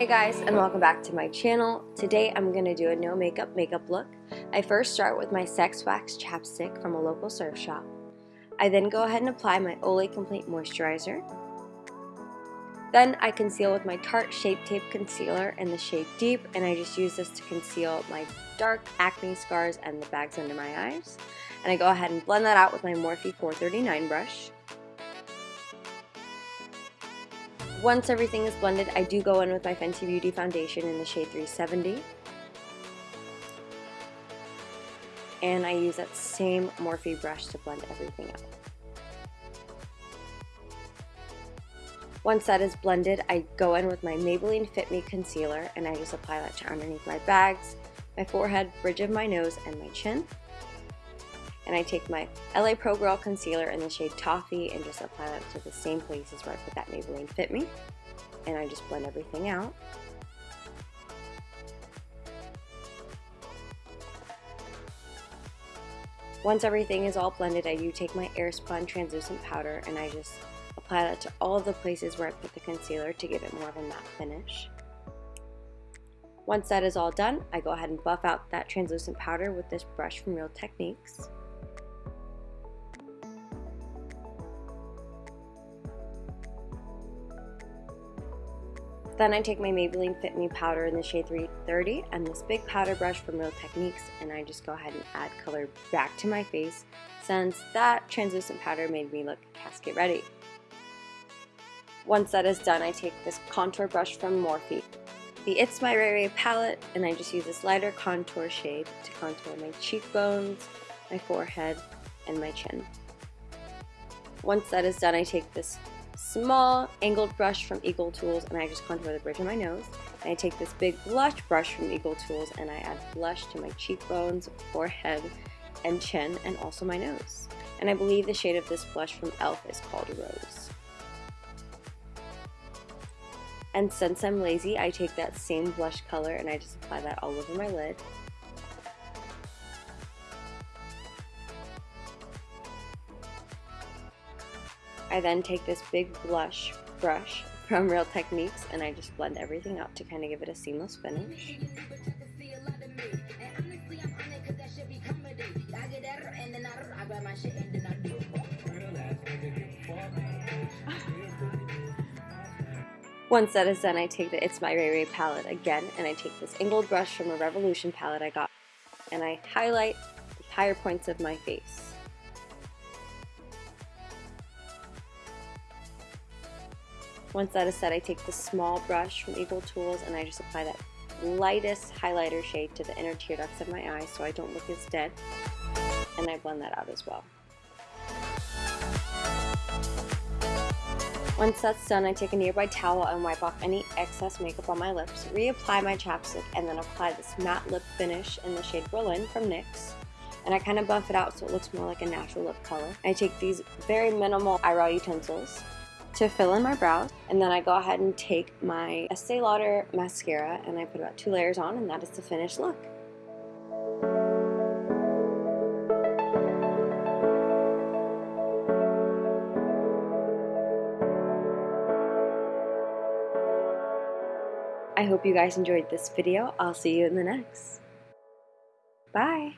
Hey guys and welcome back to my channel. Today I'm going to do a no makeup makeup look. I first start with my Sex Wax chapstick from a local surf shop. I then go ahead and apply my Olay Complete Moisturizer. Then I conceal with my Tarte Shape Tape Concealer in the shade Deep and I just use this to conceal my dark acne scars and the bags under my eyes. And I go ahead and blend that out with my Morphe 439 brush. Once everything is blended, I do go in with my Fenty Beauty foundation in the shade 370. And I use that same Morphe brush to blend everything out. Once that is blended, I go in with my Maybelline Fit Me Concealer and I just apply that to underneath my bags, my forehead, bridge of my nose, and my chin and I take my LA Pro Girl Concealer in the shade Toffee and just apply that to the same places where I put that Maybelline Fit Me. And I just blend everything out. Once everything is all blended, I do take my Airspun translucent powder and I just apply that to all of the places where I put the concealer to give it more of a matte finish. Once that is all done, I go ahead and buff out that translucent powder with this brush from Real Techniques. Then I take my Maybelline Fit Me powder in the shade 330 and this big powder brush from Real Techniques and I just go ahead and add color back to my face since that translucent powder made me look casket ready. Once that is done, I take this contour brush from Morphe, the It's My Ray Ray palette, and I just use this lighter contour shade to contour my cheekbones, my forehead, and my chin. Once that is done, I take this small angled brush from EcoTools and I just contour the bridge of my nose. And I take this big blush brush from Eagle Tools and I add blush to my cheekbones, forehead, and chin, and also my nose. And I believe the shade of this blush from e.l.f. is called Rose. And since I'm lazy, I take that same blush color and I just apply that all over my lid. I then take this big blush brush from Real Techniques and I just blend everything out to kind of give it a seamless finish. Once that is done, I take the It's My Ray Ray palette again, and I take this angled brush from a Revolution palette I got, and I highlight the higher points of my face. Once that is set, I take the small brush from EcoTools and I just apply that lightest highlighter shade to the inner tear ducts of my eyes so I don't look as dead. And I blend that out as well. Once that's done, I take a nearby towel and wipe off any excess makeup on my lips, reapply my chapstick, and then apply this matte lip finish in the shade Berlin from NYX. And I kind of buff it out so it looks more like a natural lip color. I take these very minimal eyebrow utensils to fill in my brows. And then I go ahead and take my Estee Lauder mascara and I put about two layers on and that is the finished look. I hope you guys enjoyed this video. I'll see you in the next. Bye!